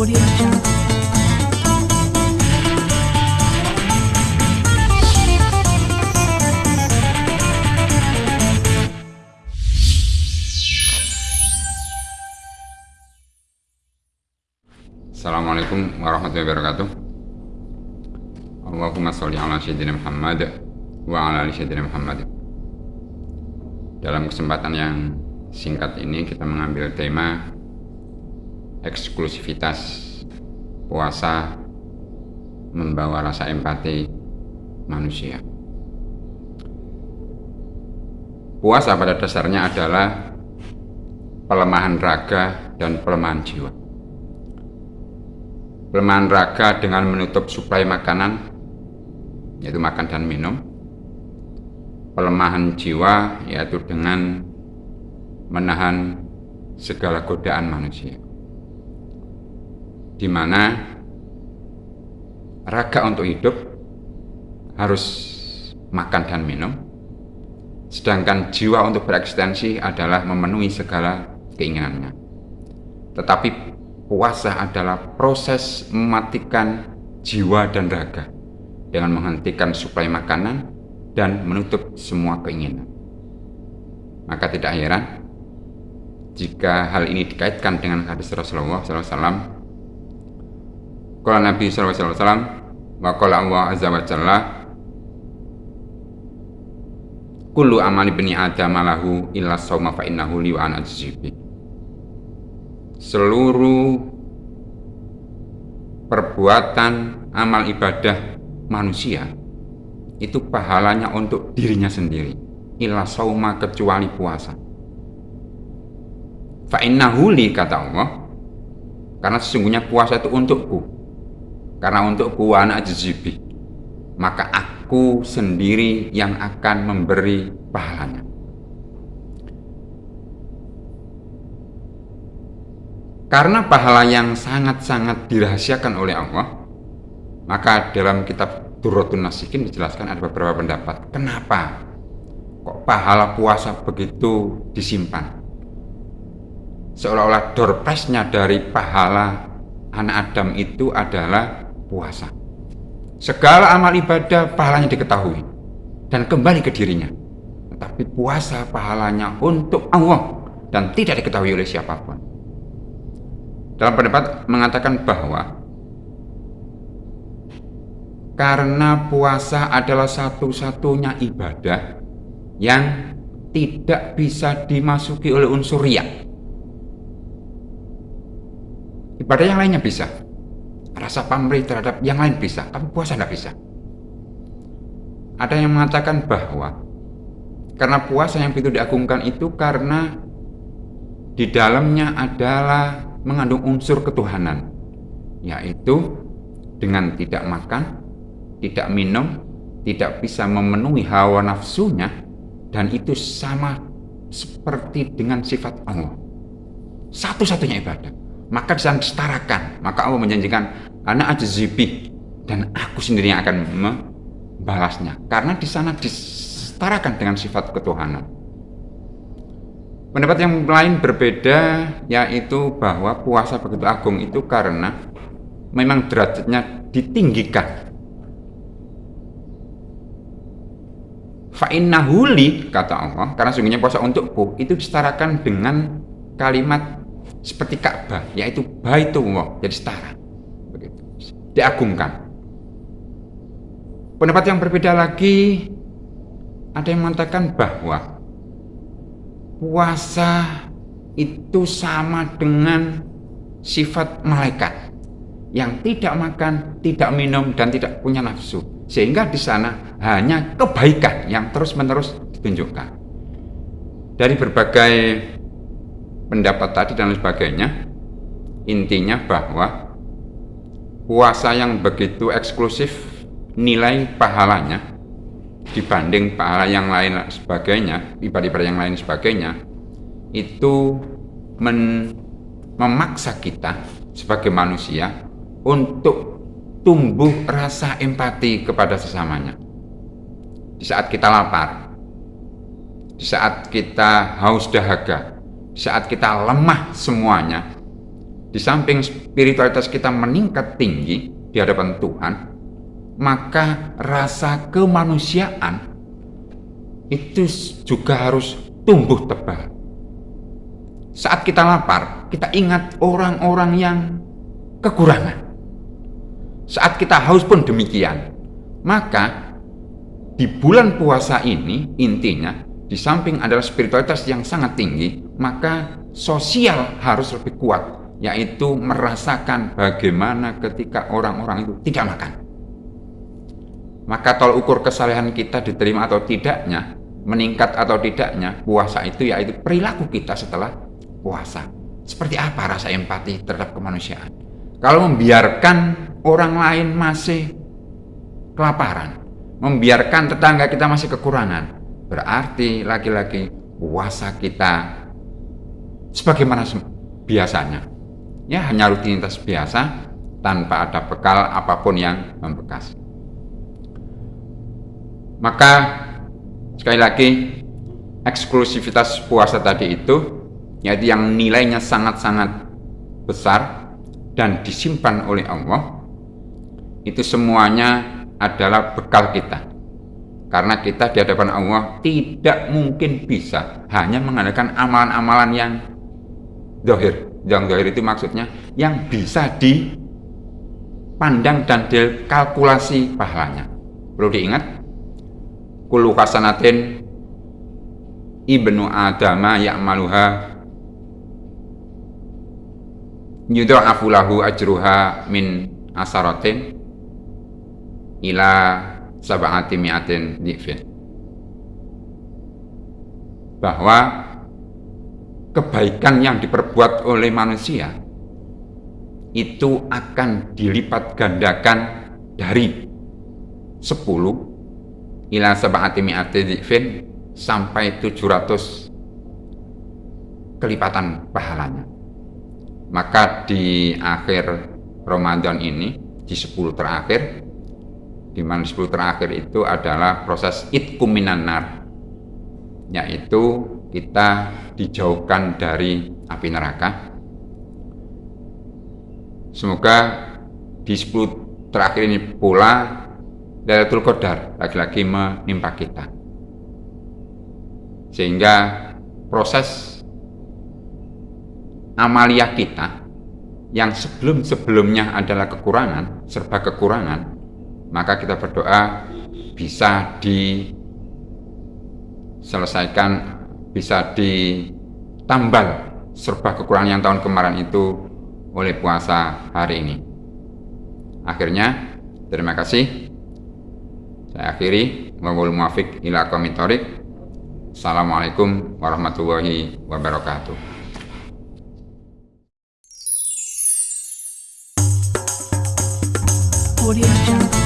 Assalamualaikum warahmatullahi wabarakatuh. Allahumma sholli ala sayyidina Muhammad wa ala ali sayyidina Muhammad. Dalam kesempatan yang singkat ini kita mengambil tema eksklusivitas puasa membawa rasa empati manusia. Puasa pada dasarnya adalah pelemahan raga dan pelemahan jiwa. Pelemahan raga dengan menutup suplai makanan yaitu makan dan minum. Pelemahan jiwa yaitu dengan menahan segala godaan manusia di mana raga untuk hidup harus makan dan minum sedangkan jiwa untuk bereksistensi adalah memenuhi segala keinginannya tetapi puasa adalah proses mematikan jiwa dan raga dengan menghentikan suplai makanan dan menutup semua keinginan. Maka tidak heran jika hal ini dikaitkan dengan hadis Rasulullah SAW. Kalau Nabi SAW wa qala Allah Azza wa Jalla Kullu amali bani Adam lahu illa sawma fa innahu li wa seluruh perbuatan amal ibadah manusia itu pahalanya untuk dirinya sendiri illa sauma kecuali puasa. Fa innahu li kata Allah karena sesungguhnya puasa itu untukku karena untukku anak jazibi maka aku sendiri yang akan memberi pahalanya Karena pahala yang sangat-sangat dirahasiakan oleh Allah, maka dalam kitab Durratun Nasikin dijelaskan ada beberapa pendapat. Kenapa kok pahala puasa begitu disimpan? Seolah-olah doorprize-nya dari pahala anak Adam itu adalah puasa. Segala amal ibadah pahalanya diketahui dan kembali ke dirinya. Tetapi puasa pahalanya untuk Allah dan tidak diketahui oleh siapa pun dalam pendapat mengatakan bahwa karena puasa adalah satu-satunya ibadah yang tidak bisa dimasuki oleh unsur riak. Ibadah yang lainnya bisa. Rasa pamrih terhadap yang lain bisa, tapi puasa tidak bisa. Ada yang mengatakan bahwa karena puasa yang begitu diagungkan itu karena di dalamnya adalah mengandung unsur ketuhanan, yaitu dengan tidak makan, tidak minum, tidak bisa memenuhi hawa nafsunya, dan itu sama seperti dengan sifat Allah. Satu-satunya ibadah. Maka bisa disetarakan. Maka Allah menjanjikan, anak ajazibi dan aku sendiri yang akan membalasnya. Karena di sana disetarakan dengan sifat ketuhanan. Pendapat yang lain berbeda yaitu bahwa puasa begitu agung itu karena memang derajatnya ditinggikan. Fa'innahuli kata Allah karena sungguhnya puasa untukku itu disetarakan dengan kalimat seperti Ka'bah yaitu Baitullah jadi setara begitu diagungkan. Pendapat yang berbeda lagi ada yang mengatakan bahwa puasa itu sama dengan sifat malaikat yang tidak makan, tidak minum, dan tidak punya nafsu. Sehingga di sana hanya kebaikan yang terus-menerus ditunjukkan. Dari berbagai pendapat tadi dan sebagainya, intinya bahwa puasa yang begitu eksklusif nilai pahalanya dibanding pahala yang lain sebagainya, ibadah-ibadah yang lain sebagainya, itu men, memaksa kita sebagai manusia untuk tumbuh rasa empati kepada sesamanya. Di saat kita lapar, di saat kita haus dahaga, saat kita lemah semuanya, di samping spiritualitas kita meningkat tinggi di hadapan Tuhan, maka rasa kemanusiaan itu juga harus tumbuh tebal. Saat kita lapar, kita ingat orang-orang yang kekurangan. Saat kita haus pun demikian. Maka di bulan puasa ini intinya di samping adalah spiritualitas yang sangat tinggi, maka sosial harus lebih kuat, yaitu merasakan bagaimana ketika orang-orang itu tidak makan. Maka tol ukur kesalehan kita diterima atau tidaknya, meningkat atau tidaknya, puasa itu yaitu perilaku kita setelah puasa. Seperti apa rasa empati terhadap kemanusiaan? Kalau membiarkan orang lain masih kelaparan, membiarkan tetangga kita masih kekurangan, Berarti lagi-lagi puasa kita sebagaimana biasanya. Ya hanya rutinitas biasa tanpa ada bekal apa pun yang membekas. Maka sekali lagi eksklusivitas puasa tadi itu yaitu yang nilainya sangat-sangat besar dan disimpan oleh Allah itu semuanya adalah bekal kita karena kita di hadapan Allah tidak mungkin bisa hanya mengadakan amalan-amalan yang dohir. Yang dohir itu maksudnya yang bisa dipandang dan dikalkulasi pahalanya. Perlu diingat, kulu kasanatin ibnu adama ya'maluha yudha'afu lahu ajruha min asaratin ila sab'ati mi'atin dhifin bahwa kebaikan yang diperbuat oleh manusia itu akan dilipat gandakan dari 10 ila sab'ati dhifin sampai 700 kelipatan pahalanya. Maka di akhir Ramadan ini di 10 terakhir di mana 10 terakhir itu adalah proses itkum nar yaitu kita dijauhkan dari api neraka. Semoga di 10 terakhir ini pula Lailatul Qadar lagi-lagi menimpa kita. Sehingga proses amalia kita yang sebelum-sebelumnya adalah kekurangan, serba kekurangan, maka kita berdoa bisa diselesaikan, bisa ditambal serba kekurangan yang tahun kemarin itu oleh puasa hari ini. Akhirnya, terima kasih. Saya akhiri. Komitorik. Assalamualaikum warahmatullahi wabarakatuh. Audio.